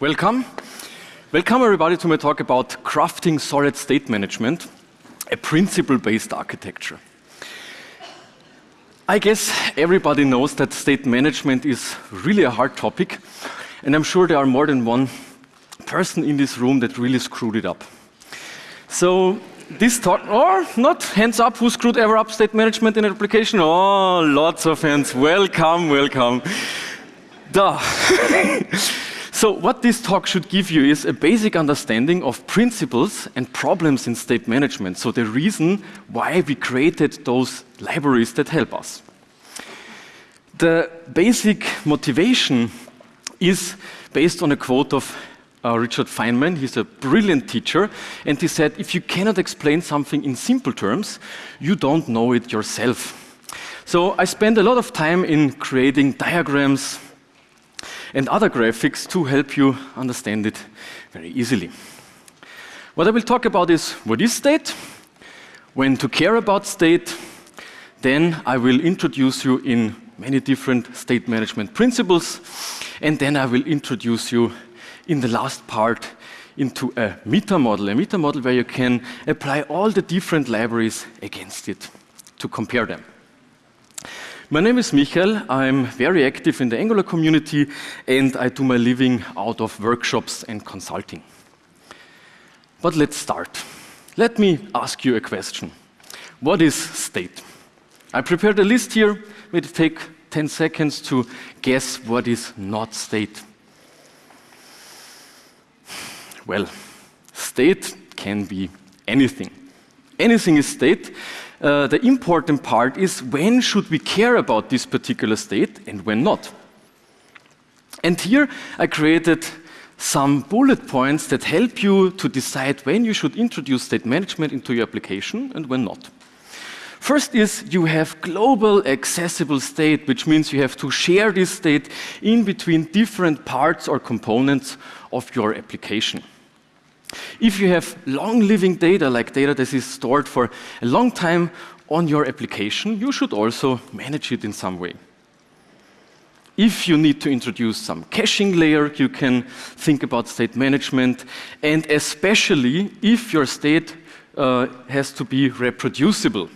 Welcome. Welcome everybody to my talk about crafting solid state management, a principle-based architecture. I guess everybody knows that state management is really a hard topic, and I'm sure there are more than one person in this room that really screwed it up. So this talk, or not, hands up, who screwed ever up state management in an application? Oh, lots of hands. Welcome, welcome. Duh. So what this talk should give you is a basic understanding of principles and problems in state management. So the reason why we created those libraries that help us. The basic motivation is based on a quote of uh, Richard Feynman. He's a brilliant teacher. And he said, if you cannot explain something in simple terms, you don't know it yourself. So I spend a lot of time in creating diagrams, and other graphics to help you understand it very easily. What I will talk about is what is state, when to care about state, then I will introduce you in many different state management principles, and then I will introduce you in the last part into a meta model, a meta model where you can apply all the different libraries against it to compare them. My name is Michael. I'm very active in the Angular community and I do my living out of workshops and consulting. But let's start. Let me ask you a question. What is state? I prepared a list here. It take 10 seconds to guess what is not state. Well, state can be anything. Anything is state, uh, the important part is when should we care about this particular state and when not. And here I created some bullet points that help you to decide when you should introduce state management into your application and when not. First is you have global accessible state, which means you have to share this state in between different parts or components of your application. If you have long-living data, like data that is stored for a long time on your application, you should also manage it in some way. If you need to introduce some caching layer, you can think about state management, and especially if your state uh, has to be reproducible.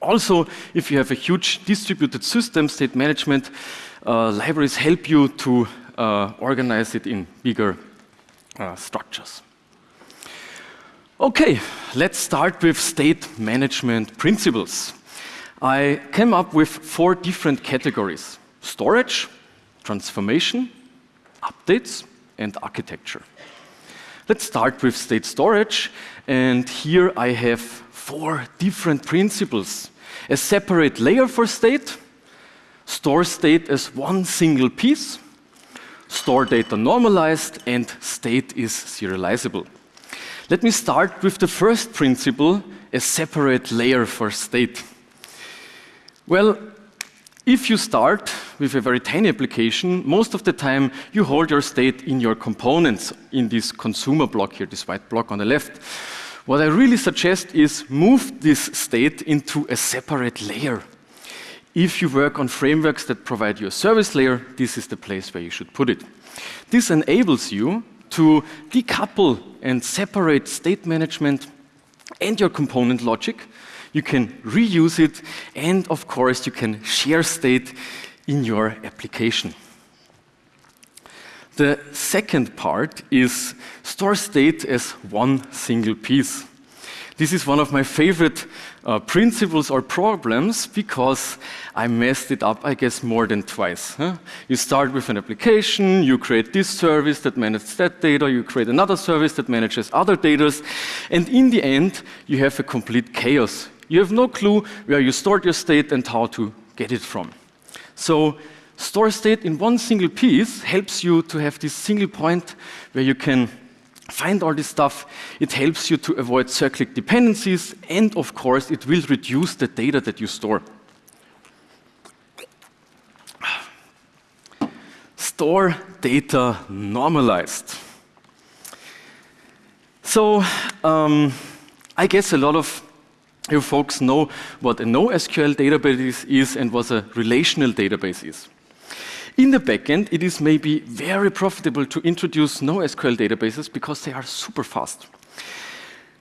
Also, if you have a huge distributed system, state management uh, libraries help you to uh, organize it in bigger uh, structures. Okay, let's start with state management principles. I came up with four different categories. Storage, transformation, updates, and architecture. Let's start with state storage, and here I have four different principles. A separate layer for state, store state as one single piece, store data normalized, and state is serializable. Let me start with the first principle, a separate layer for state. Well, if you start with a very tiny application, most of the time you hold your state in your components in this consumer block here, this white block on the left. What I really suggest is move this state into a separate layer. If you work on frameworks that provide you a service layer, this is the place where you should put it. This enables you to decouple and separate state management and your component logic. You can reuse it, and of course, you can share state in your application. The second part is store state as one single piece. This is one of my favorite uh, principles or problems because I messed it up, I guess, more than twice. Huh? You start with an application, you create this service that manages that data, you create another service that manages other data, and in the end, you have a complete chaos. You have no clue where you stored your state and how to get it from. So store state in one single piece helps you to have this single point where you can find all this stuff. It helps you to avoid cyclic dependencies, and of course, it will reduce the data that you store. Store data normalized. So, um, I guess a lot of you folks know what a NoSQL database is and what a relational database is. In the backend, it is maybe very profitable to introduce NoSQL databases because they are super fast.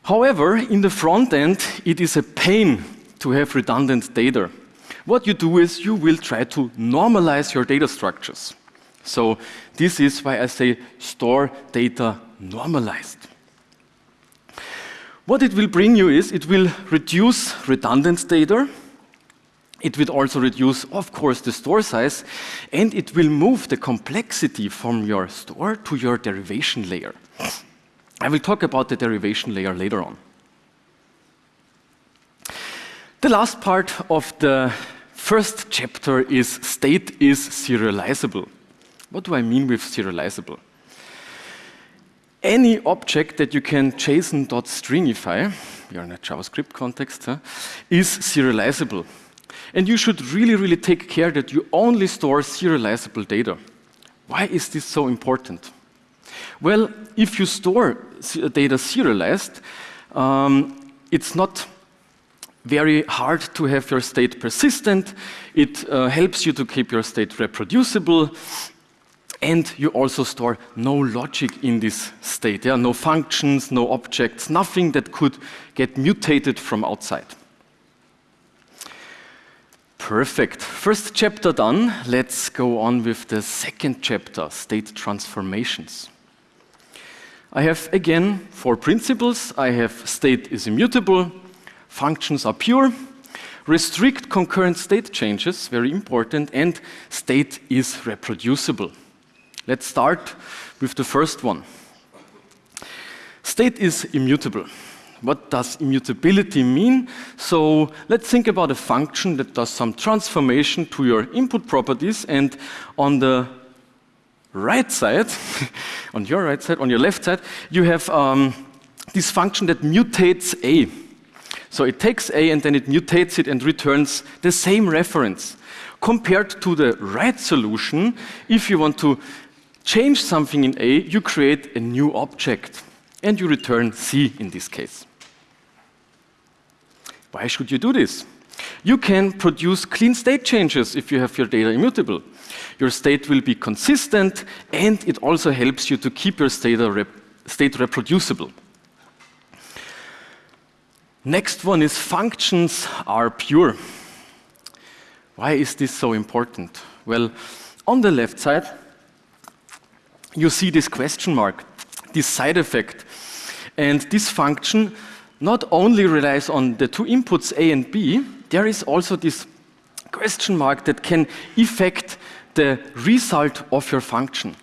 However, in the front end, it is a pain to have redundant data. What you do is you will try to normalize your data structures. So this is why I say store data normalized. What it will bring you is it will reduce redundant data. It will also reduce, of course, the store size, and it will move the complexity from your store to your derivation layer. I will talk about the derivation layer later on. The last part of the first chapter is state is serializable. What do I mean with serializable? Any object that you can JSON.stringify, you're in a JavaScript context, huh, is serializable. And you should really, really take care that you only store serializable data. Why is this so important? Well, if you store data serialized, um, it's not very hard to have your state persistent. It uh, helps you to keep your state reproducible. And you also store no logic in this state. Yeah? No functions, no objects, nothing that could get mutated from outside. Perfect. First chapter done. Let's go on with the second chapter, state transformations. I have again four principles. I have state is immutable, functions are pure, restrict concurrent state changes, very important, and state is reproducible. Let's start with the first one. State is immutable. What does immutability mean? So let's think about a function that does some transformation to your input properties, and on the right side, on your right side, on your left side, you have um, this function that mutates A. So it takes A and then it mutates it and returns the same reference. Compared to the right solution, if you want to change something in A, you create a new object and you return C in this case. Why should you do this? You can produce clean state changes if you have your data immutable. Your state will be consistent and it also helps you to keep your state, uh, rep state reproducible. Next one is functions are pure. Why is this so important? Well, on the left side, you see this question mark, this side effect. And this function not only relies on the two inputs A and B, there is also this question mark that can affect the result of your function.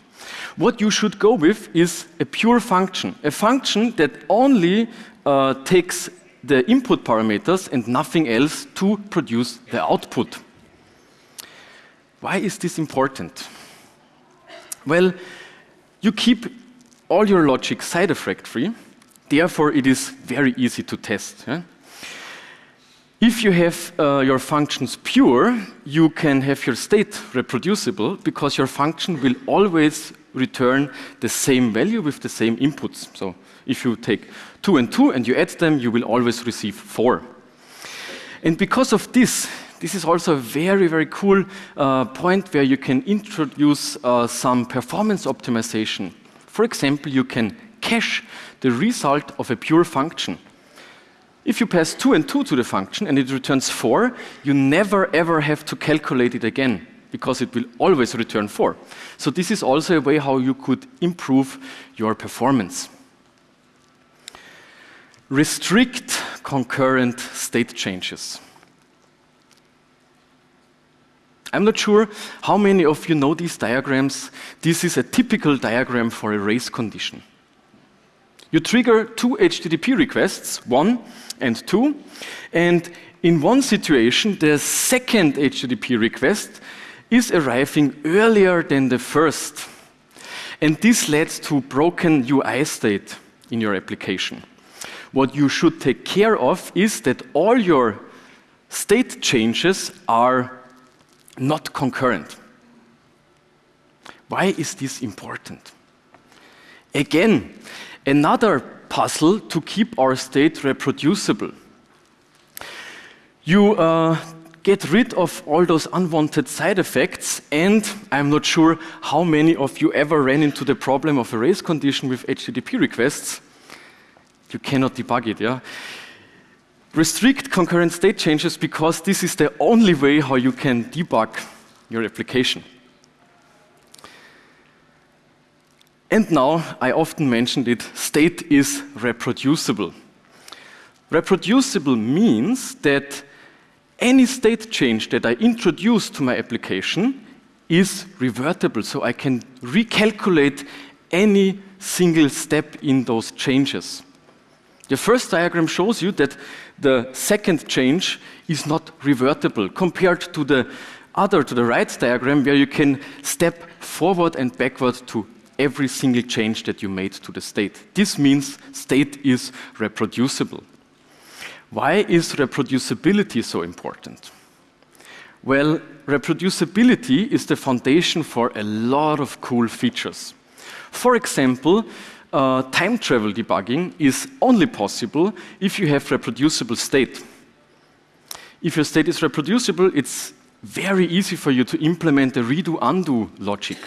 What you should go with is a pure function, a function that only uh, takes the input parameters and nothing else to produce the output. Why is this important? Well, you keep all your logic side effect free, therefore it is very easy to test. Yeah? If you have uh, your functions pure, you can have your state reproducible because your function will always return the same value with the same inputs. So if you take 2 and 2 and you add them, you will always receive 4. And because of this, this is also a very, very cool uh, point where you can introduce uh, some performance optimization. For example, you can cache the result of a pure function. If you pass 2 and 2 to the function and it returns 4, you never ever have to calculate it again because it will always return 4. So this is also a way how you could improve your performance. Restrict concurrent state changes. I'm not sure how many of you know these diagrams. This is a typical diagram for a race condition. You trigger two HTTP requests, one and two, and in one situation, the second HTTP request is arriving earlier than the first. And this leads to broken UI state in your application. What you should take care of is that all your state changes are not concurrent. Why is this important? Again, another puzzle to keep our state reproducible. You uh, get rid of all those unwanted side effects. And I'm not sure how many of you ever ran into the problem of a race condition with HTTP requests. You cannot debug it, yeah? Restrict concurrent state changes because this is the only way how you can debug your application. And now, I often mentioned it, state is reproducible. Reproducible means that any state change that I introduce to my application is revertible, so I can recalculate any single step in those changes. The first diagram shows you that the second change is not revertible compared to the other, to the right diagram, where you can step forward and backward to every single change that you made to the state. This means state is reproducible. Why is reproducibility so important? Well, reproducibility is the foundation for a lot of cool features. For example, uh, time travel debugging is only possible if you have reproducible state. If your state is reproducible, it's very easy for you to implement a redo-undo logic.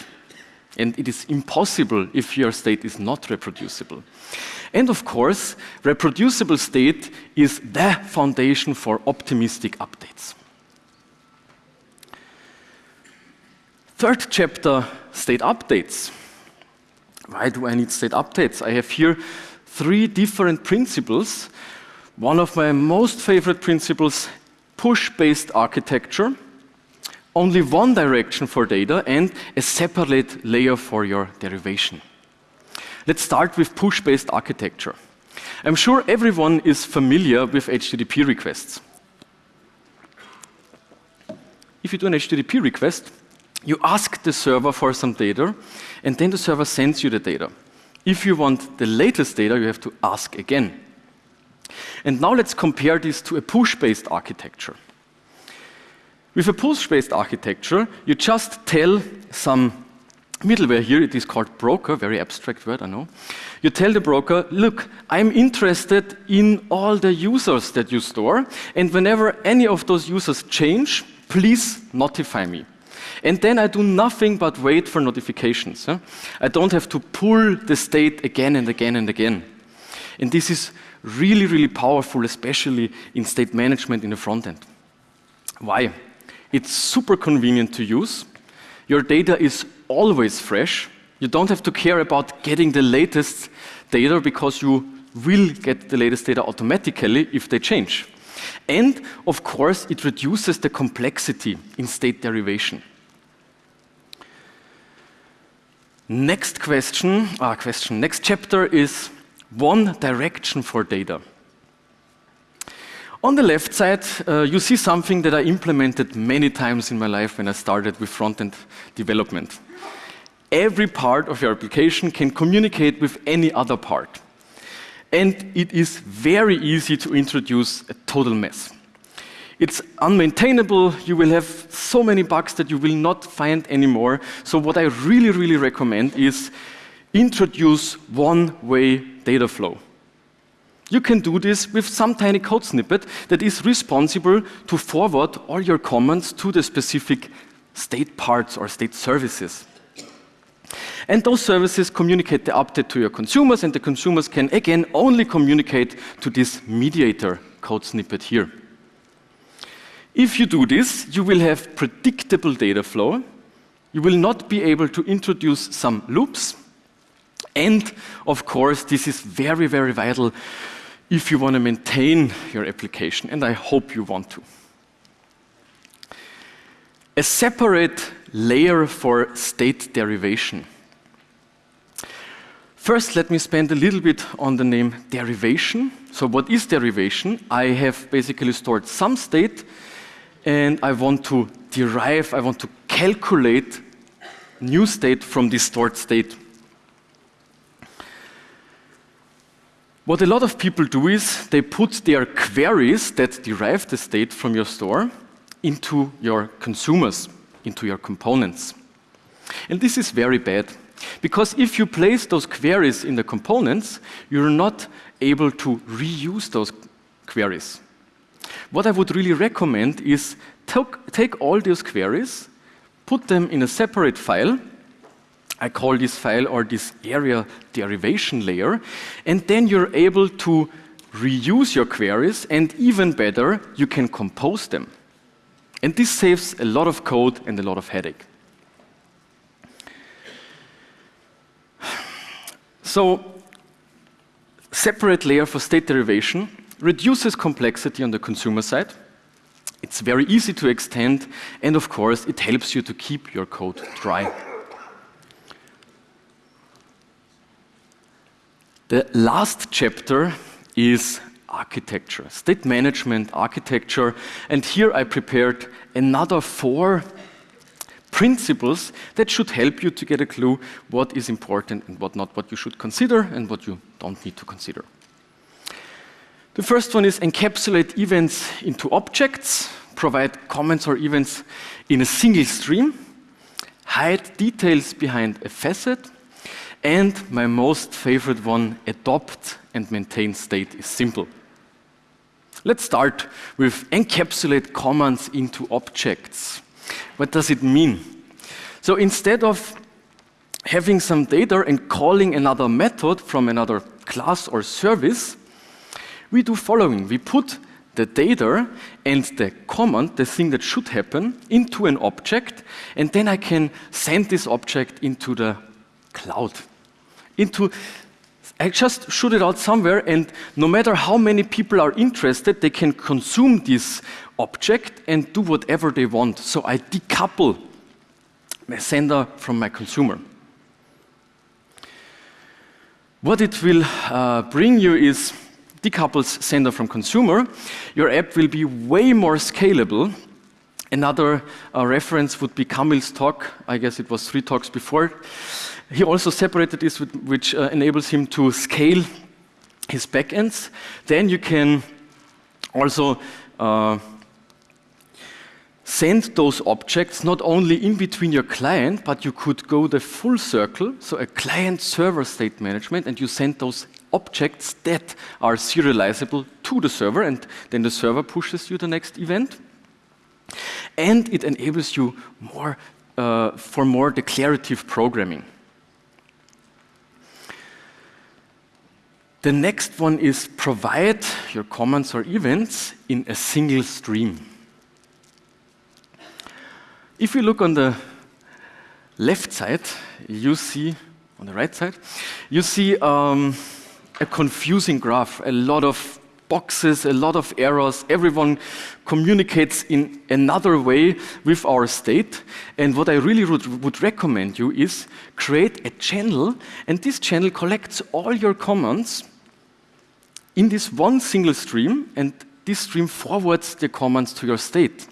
And it is impossible if your state is not reproducible. And of course, reproducible state is the foundation for optimistic updates. Third chapter, state updates. Why do I need state updates? I have here three different principles. One of my most favorite principles, push-based architecture, only one direction for data and a separate layer for your derivation. Let's start with push-based architecture. I'm sure everyone is familiar with HTTP requests. If you do an HTTP request, you ask the server for some data, and then the server sends you the data. If you want the latest data, you have to ask again. And now let's compare this to a push-based architecture. With a push-based architecture, you just tell some middleware here, it is called broker, very abstract word, I know. You tell the broker, look, I'm interested in all the users that you store, and whenever any of those users change, please notify me. And then I do nothing but wait for notifications. Huh? I don't have to pull the state again and again and again. And this is really, really powerful, especially in state management in the front end. Why? It's super convenient to use. Your data is always fresh. You don't have to care about getting the latest data because you will get the latest data automatically if they change. And of course, it reduces the complexity in state derivation. Next question, ah, question, next chapter is one direction for data. On the left side, uh, you see something that I implemented many times in my life when I started with front-end development. Every part of your application can communicate with any other part. And it is very easy to introduce a total mess. It's unmaintainable, you will have so many bugs that you will not find anymore. So what I really, really recommend is introduce one-way data flow. You can do this with some tiny code snippet that is responsible to forward all your comments to the specific state parts or state services. And those services communicate the update to your consumers, and the consumers can again only communicate to this mediator code snippet here. If you do this, you will have predictable data flow. You will not be able to introduce some loops. And of course, this is very, very vital if you want to maintain your application, and I hope you want to. A separate layer for state derivation. First, let me spend a little bit on the name derivation. So what is derivation? I have basically stored some state, and I want to derive, I want to calculate new state from this stored state. What a lot of people do is they put their queries that derive the state from your store into your consumers, into your components. And this is very bad, because if you place those queries in the components, you're not able to reuse those queries. what I would really recommend is take all those queries, put them in a separate file. I call this file or this area derivation layer, and then you're able to reuse your queries, and even better, you can compose them. And this saves a lot of code and a lot of headache. So, separate layer for state derivation reduces complexity on the consumer side. It's very easy to extend, and of course, it helps you to keep your code dry. The last chapter is architecture, state management architecture, and here I prepared another four principles that should help you to get a clue what is important and what not, what you should consider and what you don't need to consider. The first one is encapsulate events into objects, provide comments or events in a single stream, hide details behind a facet, and my most favorite one, adopt and maintain state is simple. Let's start with encapsulate commands into objects. What does it mean? So instead of having some data and calling another method from another class or service, we do following. We put the data and the command, the thing that should happen, into an object, and then I can send this object into the cloud. Into I just shoot it out somewhere, and no matter how many people are interested, they can consume this object and do whatever they want. So I decouple my sender from my consumer. What it will uh, bring you is decouples sender from consumer. Your app will be way more scalable. Another uh, reference would be Kamil's talk. I guess it was three talks before. He also separated this, with, which uh, enables him to scale his backends. Then you can also uh, send those objects not only in between your client, but you could go the full circle, so a client-server state management, and you send those objects that are serializable to the server, and then the server pushes you the next event. And it enables you more uh, for more declarative programming. The next one is provide your comments or events in a single stream. If you look on the left side, you see, on the right side, you see um, a confusing graph, a lot of boxes, a lot of errors. Everyone communicates in another way with our state. And what I really would, would, recommend you is create a channel, and this channel collects all your comments in this one single stream, and this stream forwards the commands to your state.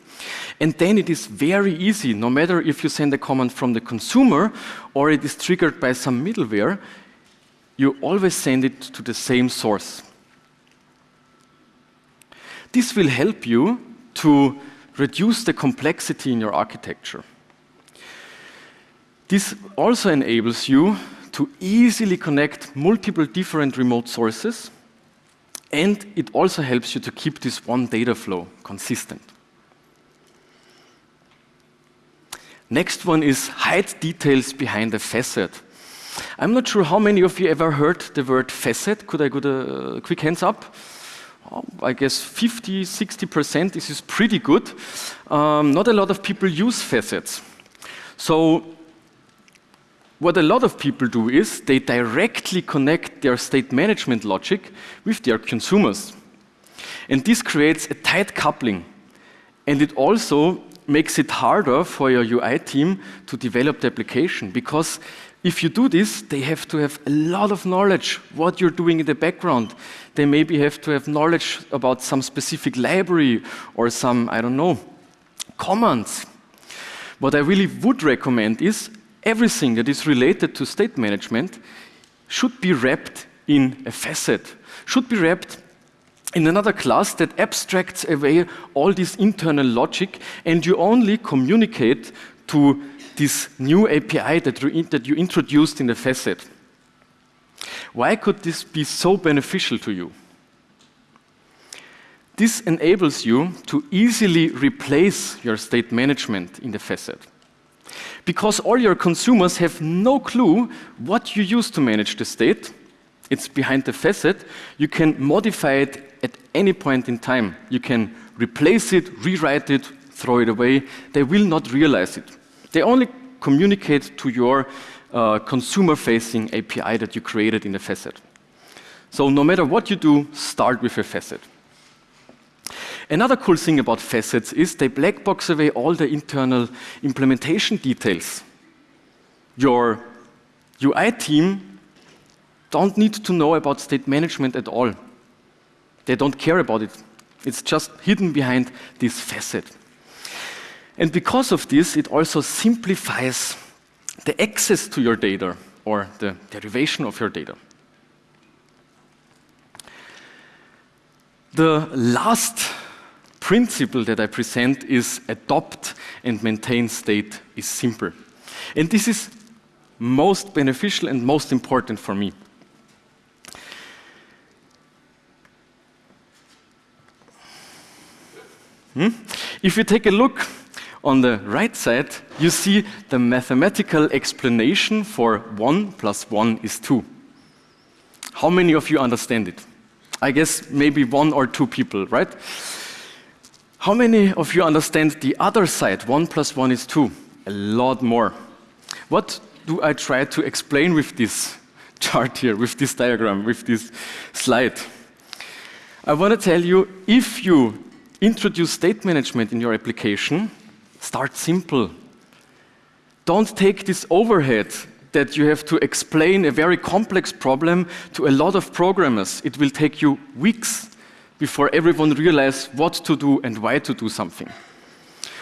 And then it is very easy, no matter if you send a command from the consumer or it is triggered by some middleware, you always send it to the same source. This will help you to reduce the complexity in your architecture. This also enables you to easily connect multiple different remote sources, and it also helps you to keep this one data flow consistent. Next one is hide details behind a facet. I'm not sure how many of you ever heard the word facet. Could I get a quick hands up? Oh, I guess 50, 60%. This is pretty good. Um, not a lot of people use facets. So what a lot of people do is they directly connect their state management logic with their consumers. And this creates a tight coupling. And it also makes it harder for your UI team to develop the application because if you do this, they have to have a lot of knowledge what you're doing in the background. They maybe have to have knowledge about some specific library or some, I don't know, commands. What I really would recommend is everything that is related to state management should be wrapped in a facet, should be wrapped in another class that abstracts away all this internal logic and you only communicate to this new API that you, that you introduced in the facet. Why could this be so beneficial to you? This enables you to easily replace your state management in the facet. Because all your consumers have no clue what you use to manage the state, it's behind the facet, you can modify it at any point in time. You can replace it, rewrite it, throw it away. They will not realize it. They only communicate to your uh, consumer-facing API that you created in the facet. So no matter what you do, start with a facet. Another cool thing about facets is they black box away all the internal implementation details. Your UI team don't need to know about state management at all. They don't care about it. It's just hidden behind this facet. And because of this, it also simplifies the access to your data or the derivation of your data. The last principle that I present is adopt and maintain state is simple. And this is most beneficial and most important for me. Hmm? If you take a look on the right side, you see the mathematical explanation for 1 plus 1 is 2. How many of you understand it? I guess maybe one or two people, right? How many of you understand the other side? One plus one is two. A lot more. What do I try to explain with this chart here, with this diagram, with this slide? I want to tell you if you introduce state management in your application, start simple. Don't take this overhead that you have to explain a very complex problem to a lot of programmers. It will take you weeks before everyone realizes what to do and why to do something.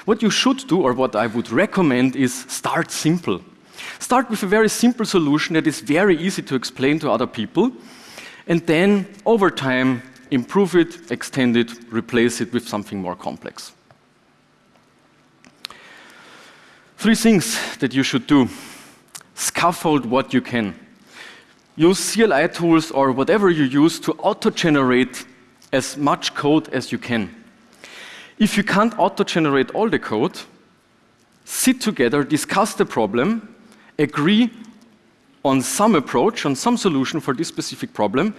What you should do, or what I would recommend, is start simple. Start with a very simple solution that is very easy to explain to other people, and then over time, improve it, extend it, replace it with something more complex. Three things that you should do. Scaffold what you can. Use CLI tools or whatever you use to auto-generate as much code as you can. If you can't auto-generate all the code, sit together, discuss the problem, agree on some approach, on some solution for this specific problem,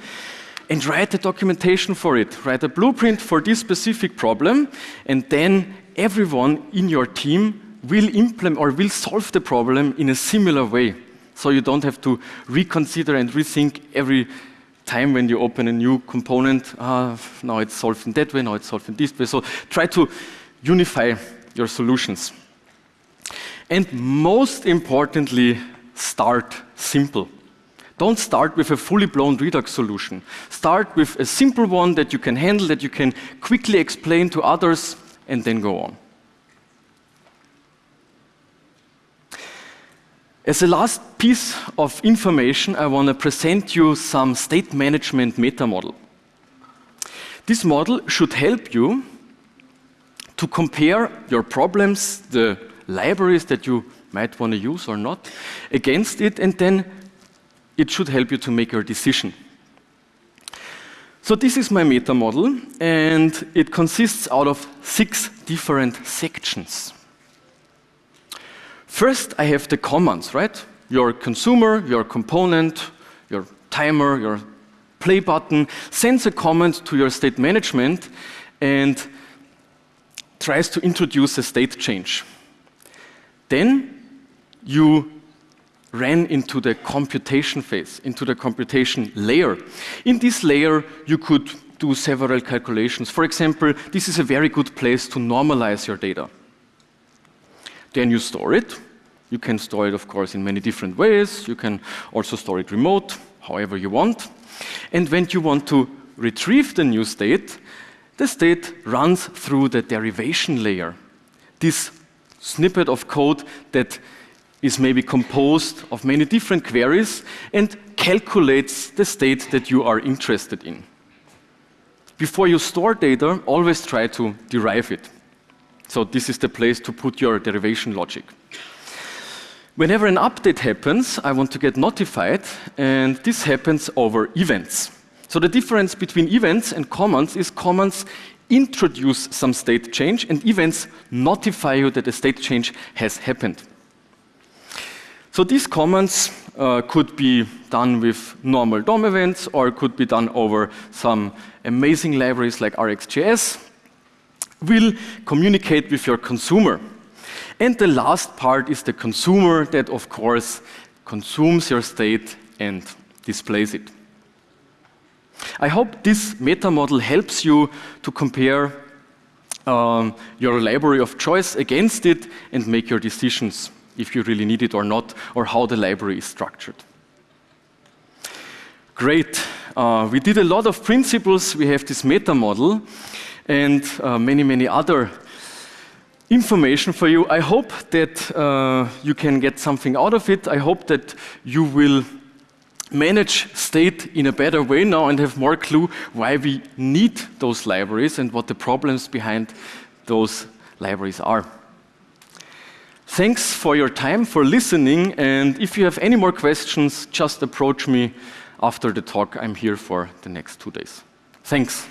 and write the documentation for it. Write a blueprint for this specific problem, and then everyone in your team will implement or will solve the problem in a similar way. So you don't have to reconsider and rethink every time when you open a new component, uh, now it's solved in that way, now it's solved in this way. So try to unify your solutions. And most importantly, start simple. Don't start with a fully blown Redux solution. Start with a simple one that you can handle, that you can quickly explain to others, and then go on. As a last piece of information, I want to present you some state management meta model. This model should help you to compare your problems, the libraries that you might want to use or not, against it, and then it should help you to make your decision. So this is my meta model, and it consists out of six different sections. First, I have the commands, right? Your consumer, your component, your timer, your play button sends a command to your state management and tries to introduce a state change. Then you ran into the computation phase, into the computation layer. In this layer, you could do several calculations. For example, this is a very good place to normalize your data. Then you store it. You can store it, of course, in many different ways. You can also store it remote, however you want. And when you want to retrieve the new state, the state runs through the derivation layer. This snippet of code that is maybe composed of many different queries and calculates the state that you are interested in. Before you store data, always try to derive it. So this is the place to put your derivation logic. Whenever an update happens, I want to get notified, and this happens over events. So the difference between events and commands is commands introduce some state change, and events notify you that a state change has happened. So these commands uh, could be done with normal DOM events or could be done over some amazing libraries like RxJS. Will communicate with your consumer. And the last part is the consumer that, of course, consumes your state and displays it. I hope this meta model helps you to compare um, your library of choice against it and make your decisions if you really need it or not, or how the library is structured. Great. Uh, we did a lot of principles. We have this meta model and uh, many, many other information for you. I hope that uh, you can get something out of it. I hope that you will manage state in a better way now and have more clue why we need those libraries and what the problems behind those libraries are. Thanks for your time, for listening, and if you have any more questions, just approach me after the talk. I'm here for the next two days. Thanks.